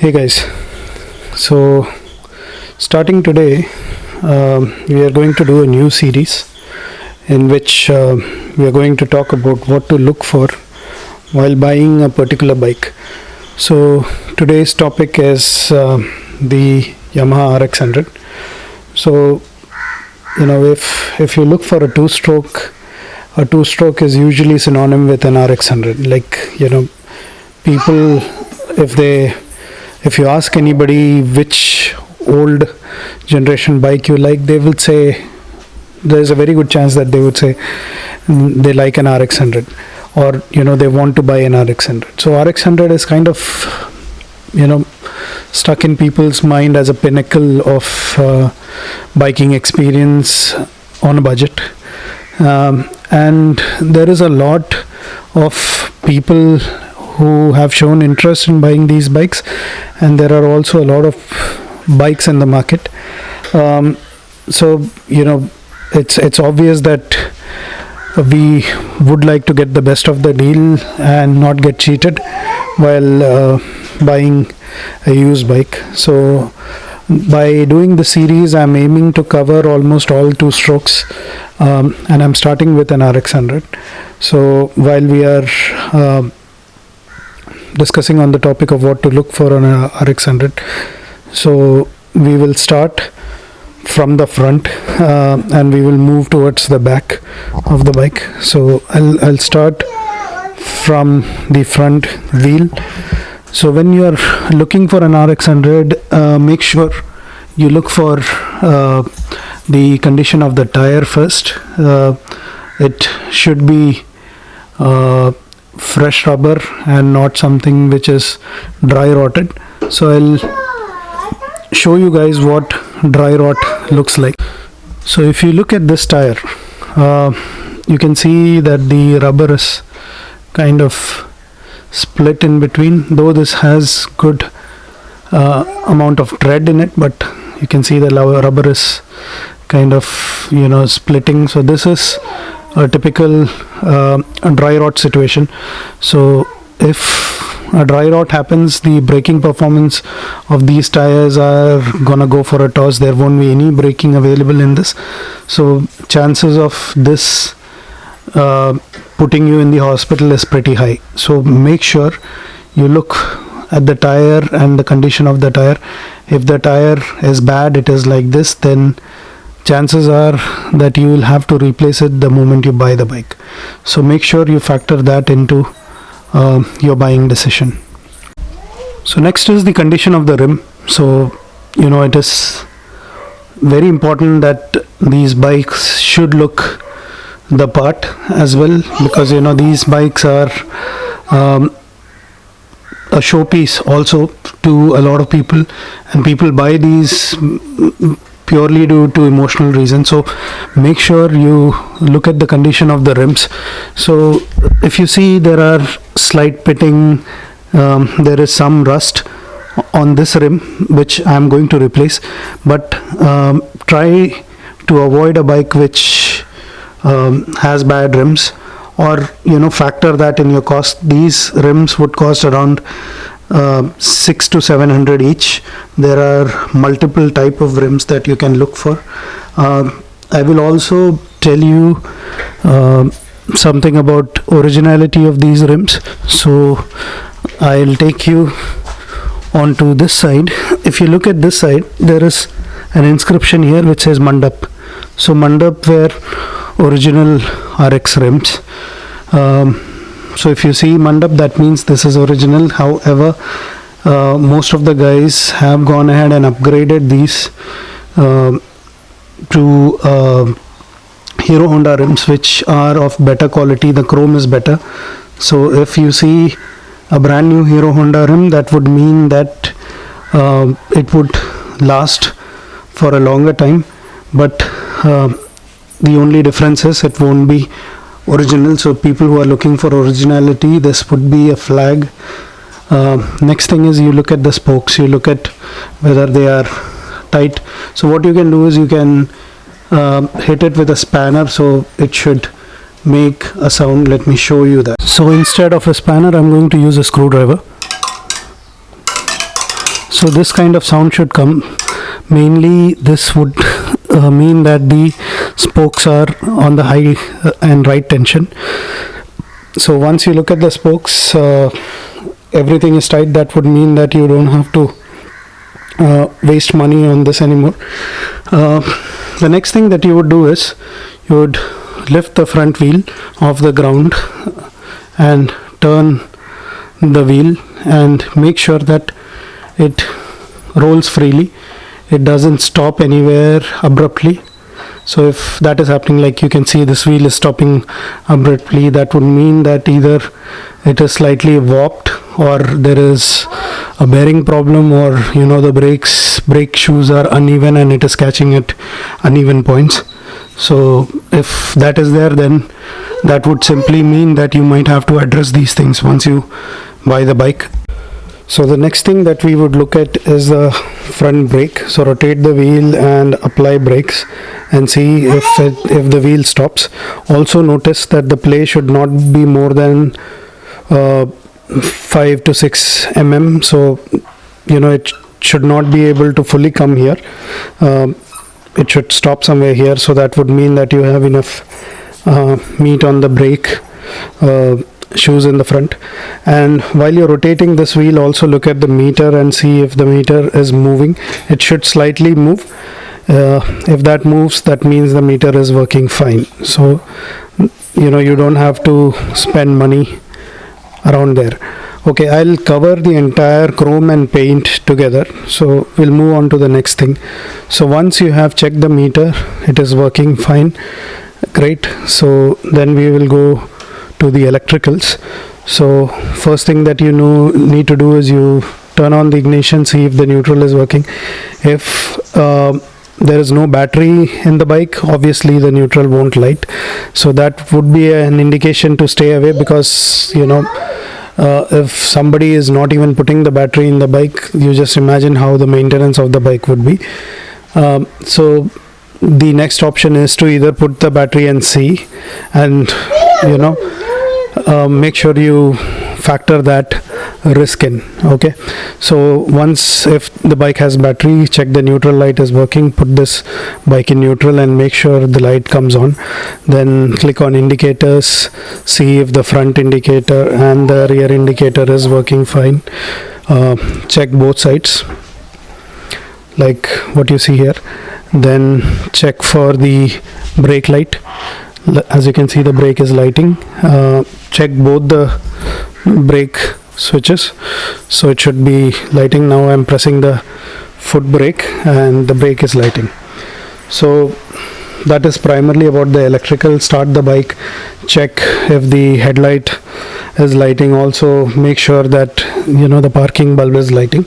hey guys. So starting today um, we are going to do a new series in which uh, we are going to talk about what to look for while buying a particular bike. So today's topic is uh, the yamaha rx100 so you know if if you look for a two stroke a two stroke is usually synonym with an rx100 like you know people if they if you ask anybody which old generation bike you like they will say there's a very good chance that they would say mm, they like an rx100 or you know they want to buy an rx100 so rx100 is kind of you know stuck in people's mind as a pinnacle of uh, biking experience on a budget. Um, and there is a lot of people who have shown interest in buying these bikes. And there are also a lot of bikes in the market. Um, so you know it's it's obvious that we would like to get the best of the deal and not get cheated while uh, buying a used bike. So by doing the series i'm aiming to cover almost all two strokes um, and i'm starting with an rx100 so while we are uh, discussing on the topic of what to look for on a RX100. So we will start from the front uh, and we will move towards the back of the bike. So I'll, I'll start from the front wheel. So when you are looking for an RX100, uh, make sure you look for uh, the condition of the tire first. Uh, it should be uh, fresh rubber and not something which is dry rotted. So I'll show you guys what dry rot looks like. So if you look at this tire uh, you can see that the rubber is kind of split in between though this has good uh, amount of tread in it but you can see the rubber is kind of you know splitting. So this is a typical uh, dry rot situation. So if a dry rot happens the braking performance of these tires are gonna go for a toss. There won't be any braking available in this. So chances of this uh, putting you in the hospital is pretty high. So make sure you look at the tire and the condition of the tire. If the tire is bad it is like this then chances are that you will have to replace it the moment you buy the bike. So make sure you factor that into uh, your buying decision. So next is the condition of the rim. So you know it is very important that these bikes should look the part as well because you know these bikes are um, a showpiece also to a lot of people and people buy these purely due to emotional reasons. So make sure you look at the condition of the rims so if you see there are slight pitting um, there is some rust on this rim which I am going to replace. But um, try to avoid a bike which um, has bad rims or you know factor that in your cost. These rims would cost around uh, six to seven hundred each. There are multiple type of rims that you can look for. Uh, I will also tell you uh, something about originality of these rims. So I'll take you onto this side. If you look at this side there is an inscription here which says Mandap. So Mandap were original RX rims. Um, so if you see mandap that means this is original. However uh, most of the guys have gone ahead and upgraded these uh, to uh, Hero Honda rims which are of better quality. The chrome is better. So if you see a brand new Hero Honda rim that would mean that uh, it would last for a longer time. But the only difference is it won't be original. So people who are looking for originality this would be a flag. Uh, next thing is you look at the spokes. You look at whether they are tight. So what you can do is you can uh, hit it with a spanner. So it should make a sound. Let me show you that. So instead of a spanner I'm going to use a screwdriver. So this kind of sound should come. Mainly this would uh, mean that the spokes are on the high uh, and right tension. So once you look at the spokes uh, everything is tight that would mean that you don't have to uh, waste money on this anymore. Uh, the next thing that you would do is you would lift the front wheel off the ground and turn the wheel and make sure that it rolls freely it doesn't stop anywhere abruptly. So if that is happening like you can see this wheel is stopping abruptly that would mean that either it is slightly warped or there is a bearing problem or you know the brakes brake shoes are uneven and it is catching at uneven points. So if that is there then that would simply mean that you might have to address these things once you buy the bike so the next thing that we would look at is the front brake. So rotate the wheel and apply brakes and see if it, if the wheel stops. Also notice that the play should not be more than uh, 5 to 6 mm so you know it should not be able to fully come here. Um, it should stop somewhere here. So that would mean that you have enough uh, meat on the brake. Uh, shoes in the front. And while you're rotating this wheel also look at the meter and see if the meter is moving. It should slightly move. Uh, if that moves that means the meter is working fine. So you know you don't have to spend money around there. Okay I'll cover the entire chrome and paint together. So we'll move on to the next thing. So once you have checked the meter it is working fine. Great. So then we will go to the electricals. So first thing that you know need to do is you turn on the ignition see if the neutral is working. If uh, there is no battery in the bike obviously the neutral won't light. So that would be an indication to stay away because you know uh, if somebody is not even putting the battery in the bike you just imagine how the maintenance of the bike would be. Um, so the next option is to either put the battery and see and you know uh, make sure you factor that risk in okay? So once if the bike has battery check the neutral light is working put this bike in neutral and make sure the light comes on. Then click on indicators see if the front indicator and the rear indicator is working fine. Uh, check both sides like what you see here. Then check for the brake light. As you can see the brake is lighting. Uh, check both the brake switches. So it should be lighting. Now I'm pressing the foot brake and the brake is lighting. So that is primarily about the electrical. Start the bike check if the headlight is lighting. Also make sure that you know the parking bulb is lighting.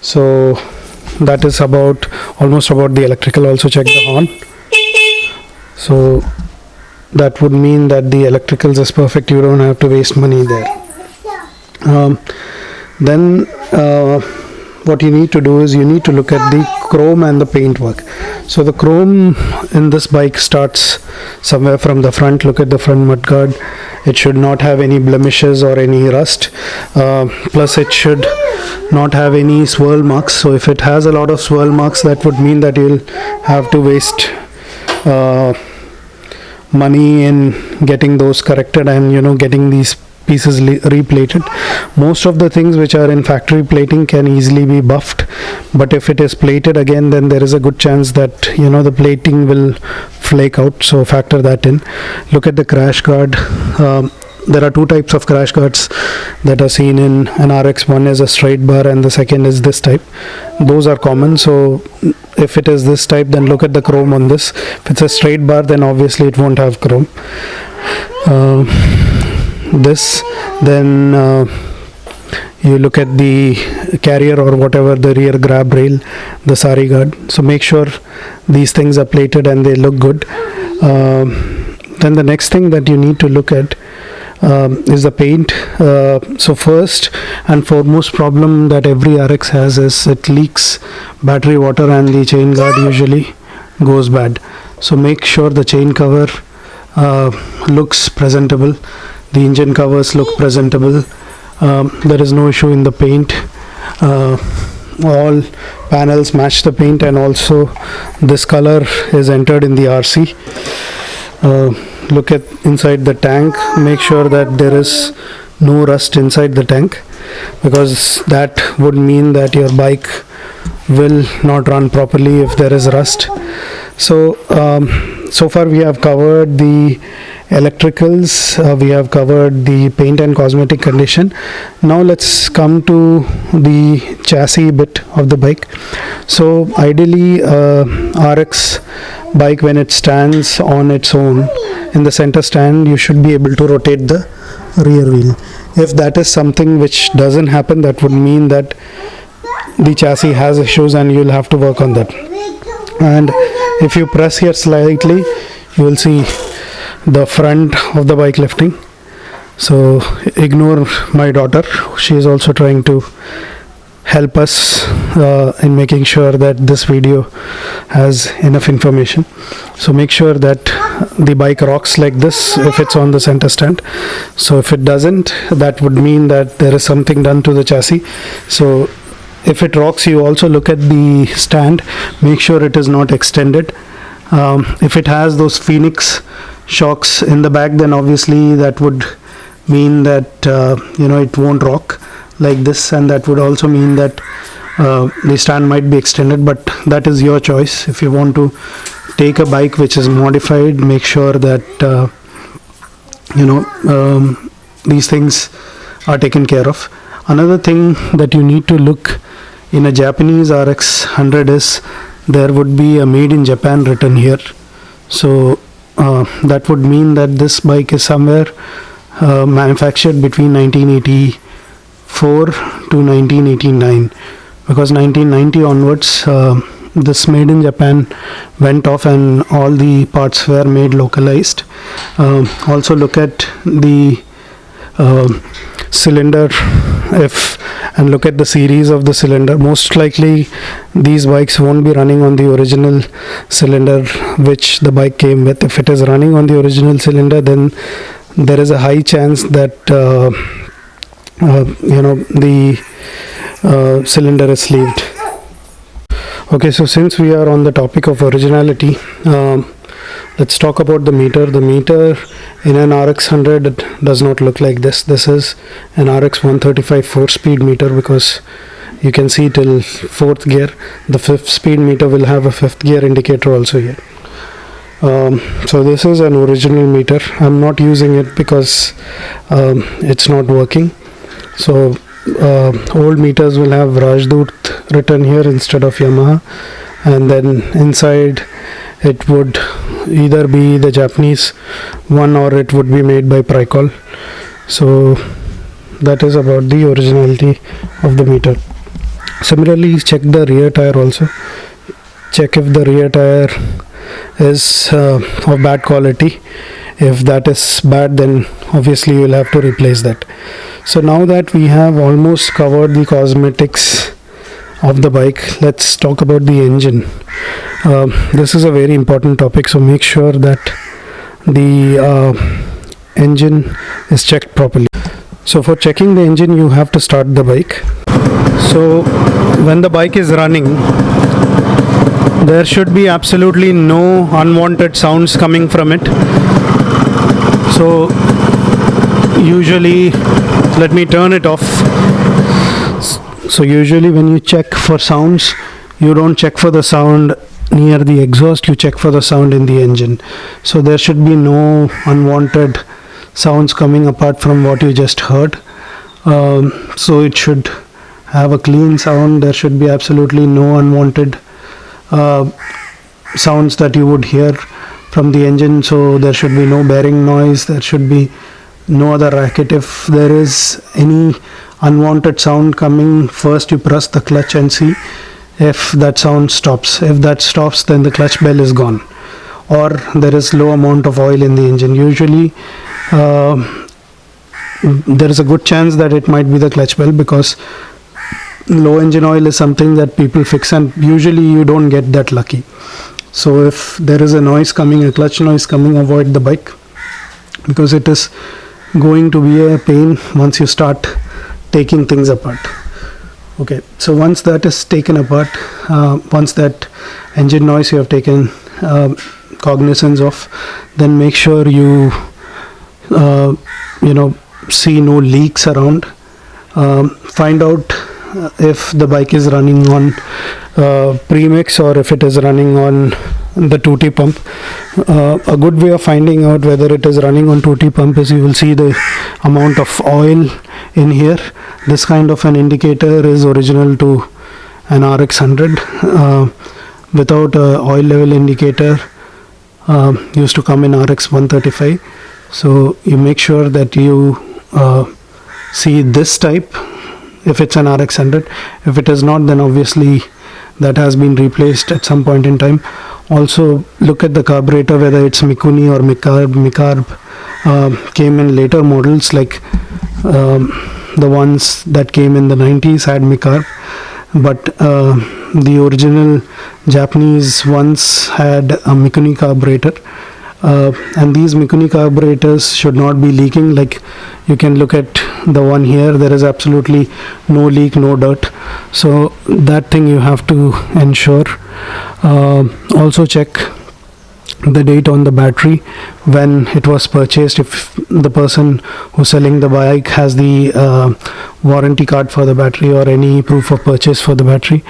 So that is about almost about the electrical. Also check the horn. So that would mean that the electricals is perfect you don't have to waste money there. Um, then uh, what you need to do is you need to look at the chrome and the paint work so the chrome in this bike starts somewhere from the front look at the front mudguard it should not have any blemishes or any rust. Uh, plus it should not have any swirl marks. So if it has a lot of swirl marks that would mean that you'll have to waste uh, money in getting those corrected and you know getting these pieces replated. Most of the things which are in factory plating can easily be buffed but if it is plated again then there is a good chance that you know the plating will flake out so factor that in. Look at the crash guard um, there are two types of crash guards that are seen in an RX one is a straight bar and the second is this type. Those are common. So if it is this type then look at the chrome on this. If it's a straight bar then obviously it won't have chrome. Uh, this then uh, you look at the carrier or whatever the rear grab rail the sari guard. So make sure these things are plated and they look good. Uh, then the next thing that you need to look at um, is the paint. Uh, so first and foremost problem that every RX has is it leaks battery water and the chain guard usually goes bad. So make sure the chain cover uh, looks presentable. The engine covers look presentable. Um, there is no issue in the paint. Uh, all panels match the paint and also this color is entered in the RC uh, look at inside the tank make sure that there is no rust inside the tank because that would mean that your bike will not run properly if there is rust. So um, so far we have covered the electricals uh, we have covered the paint and cosmetic condition. Now let's come to the chassis bit of the bike. So ideally uh, rx bike when it stands on its own. In the center stand you should be able to rotate the rear wheel. If that is something which doesn't happen that would mean that the chassis has issues and you'll have to work on that. And if you press here slightly you will see the front of the bike lifting. So ignore my daughter. She is also trying to help us uh, in making sure that this video has enough information. So make sure that the bike rocks like this if it's on the center stand. So if it doesn't that would mean that there is something done to the chassis. So if it rocks you also look at the stand. Make sure it is not extended. Um, if it has those phoenix shocks in the back then obviously that would mean that uh, you know it won't rock like this and that would also mean that uh, the stand might be extended but that is your choice. If you want to take a bike which is modified make sure that uh, you know um, these things are taken care of. Another thing that you need to look in a Japanese RX 100 is there would be a made in Japan written here. So uh, that would mean that this bike is somewhere uh, manufactured between 1984 to 1989 because 1990 onwards uh, this made in Japan went off and all the parts were made localized. Uh, also look at the uh, cylinder if and look at the series of the cylinder. Most likely these bikes won't be running on the original cylinder which the bike came with. If it is running on the original cylinder then there is a high chance that uh, you know the uh, cylinder is sleeved okay so since we are on the topic of originality um, let's talk about the meter. The meter in an RX 100 does not look like this. This is an RX 135 4 speed meter because you can see till fourth gear. The fifth speed meter will have a fifth gear indicator also here. Um, so this is an original meter. I'm not using it because um, it's not working so uh, old meters will have Rajdoot written here instead of Yamaha. And then inside it would either be the Japanese one or it would be made by Pricol. So that is about the originality of the meter. Similarly check the rear tire also. Check if the rear tire is uh, of bad quality. If that is bad then obviously you will have to replace that so now that we have almost covered the cosmetics of the bike let's talk about the engine. Um, this is a very important topic so make sure that the uh, engine is checked properly. So for checking the engine you have to start the bike. So when the bike is running there should be absolutely no unwanted sounds coming from it. So usually let me turn it off. So usually when you check for sounds you don't check for the sound near the exhaust you check for the sound in the engine. So there should be no unwanted sounds coming apart from what you just heard. Um, so it should have a clean sound. There should be absolutely no unwanted uh, sounds that you would hear from the engine. So there should be no bearing noise. There should be no other racket. If there is any unwanted sound coming first you press the clutch and see if that sound stops. If that stops then the clutch bell is gone. Or there is low amount of oil in the engine. Usually uh, there is a good chance that it might be the clutch bell because low engine oil is something that people fix and usually you don't get that lucky. So if there is a noise coming a clutch noise coming avoid the bike because it is going to be a pain once you start taking things apart. Okay so once that is taken apart uh, once that engine noise you have taken uh, cognizance of then make sure you uh, you know see no leaks around. Um, find out uh, if the bike is running on uh, premix or if it is running on the 2T pump. Uh, a good way of finding out whether it is running on 2T pump is you will see the amount of oil in here. This kind of an indicator is original to an RX 100. Uh, without a oil level indicator uh, used to come in RX 135. So you make sure that you uh, see this type if it's an RX 100. If it is not, then obviously that has been replaced at some point in time also look at the carburetor whether it's Mikuni or Mikarb Mikarb uh, came in later models like um, the ones that came in the 90s had Mikarb but uh, the original Japanese ones had a Mikuni carburetor uh, and these Mikuni carburetors should not be leaking. Like you can look at the one here. There is absolutely no leak no dirt. So that thing you have to ensure. Uh, also check the date on the battery when it was purchased. If the person who's selling the bike has the uh, warranty card for the battery or any proof of purchase for the battery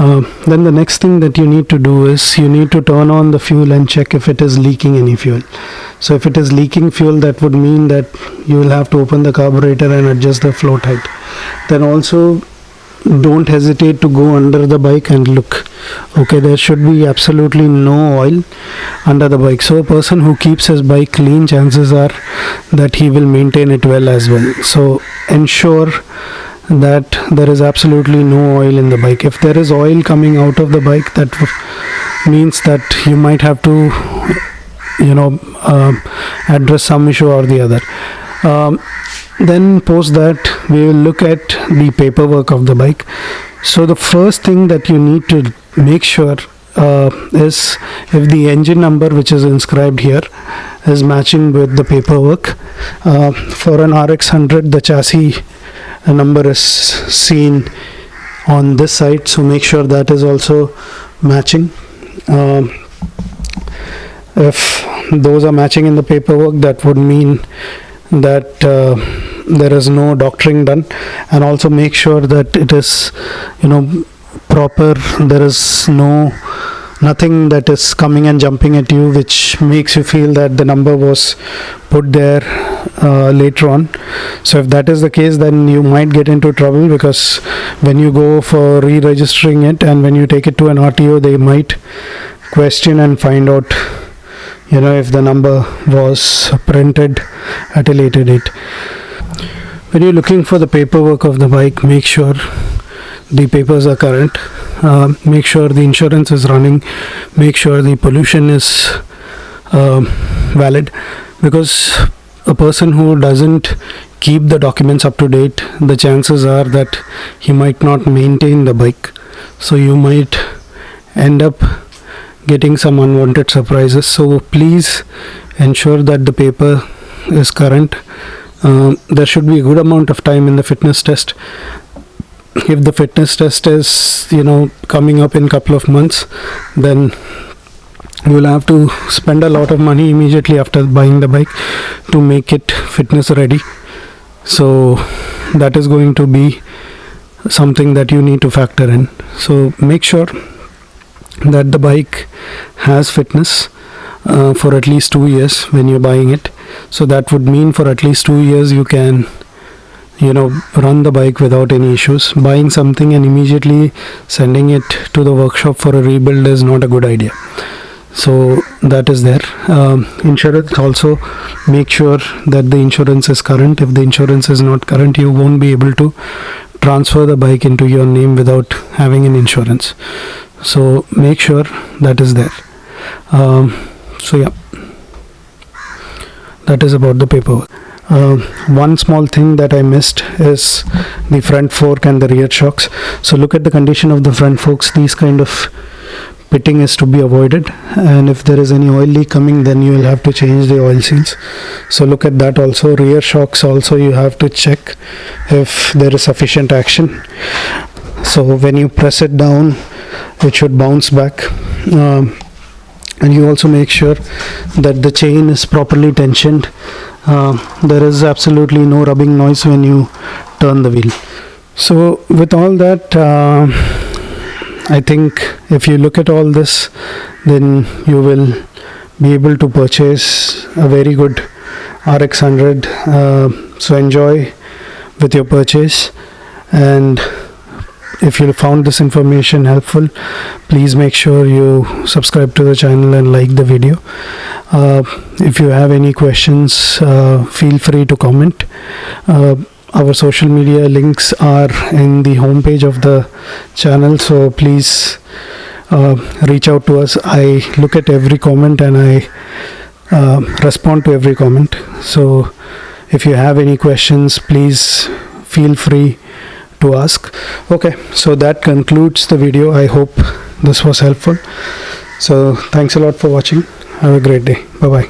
uh, then the next thing that you need to do is you need to turn on the fuel and check if it is leaking any fuel. So if it is leaking fuel that would mean that you will have to open the carburetor and adjust the float height then also don't hesitate to go under the bike and look. Okay there should be absolutely no oil under the bike. So a person who keeps his bike clean chances are that he will maintain it well as well. So ensure that there is absolutely no oil in the bike. If there is oil coming out of the bike that means that you might have to you know uh, address some issue or the other. Um, then post that we will look at the paperwork of the bike. So the first thing that you need to make sure uh, is if the engine number which is inscribed here is matching with the paperwork uh, for an RX 100 the chassis number is seen on this side so make sure that is also matching. Um, if those are matching in the paperwork that would mean that uh, there is no doctoring done. And also make sure that it is you know proper there is no nothing that is coming and jumping at you which makes you feel that the number was put there uh, later on. So if that is the case then you might get into trouble because when you go for re-registering it and when you take it to an RTO they might question and find out you know if the number was printed at a later date. When you're looking for the paperwork of the bike make sure the papers are current. Uh, make sure the insurance is running. Make sure the pollution is uh, valid. Because a person who doesn't keep the documents up to date the chances are that he might not maintain the bike. So you might end up getting some unwanted surprises. So please ensure that the paper is current. Uh, there should be a good amount of time in the fitness test if the fitness test is you know coming up in a couple of months then you will have to spend a lot of money immediately after buying the bike to make it fitness ready. So that is going to be something that you need to factor in. So make sure that the bike has fitness uh, for at least two years when you're buying it. So that would mean for at least two years you can you know run the bike without any issues. Buying something and immediately sending it to the workshop for a rebuild is not a good idea. So that is there. Um, insurance also make sure that the insurance is current. If the insurance is not current you won't be able to transfer the bike into your name without having an insurance. So make sure that is there. Um, so yeah. That is about the paperwork uh, one small thing that I missed is the front fork and the rear shocks. So look at the condition of the front forks. These kind of pitting is to be avoided. And if there is any oil leak coming then you will have to change the oil seals. So look at that also. Rear shocks also you have to check if there is sufficient action. So when you press it down it should bounce back. Um, and you also make sure that the chain is properly tensioned uh, there is absolutely no rubbing noise when you turn the wheel. So with all that uh, i think if you look at all this then you will be able to purchase a very good rx 100 uh, so enjoy with your purchase and if you found this information helpful please make sure you subscribe to the channel and like the video. Uh, if you have any questions uh, feel free to comment. Uh, our social media links are in the homepage of the channel so please uh, reach out to us. I look at every comment and i uh, respond to every comment. So if you have any questions please feel free to ask. Okay so that concludes the video. I hope this was helpful. So thanks a lot for watching. Have a great day. Bye bye.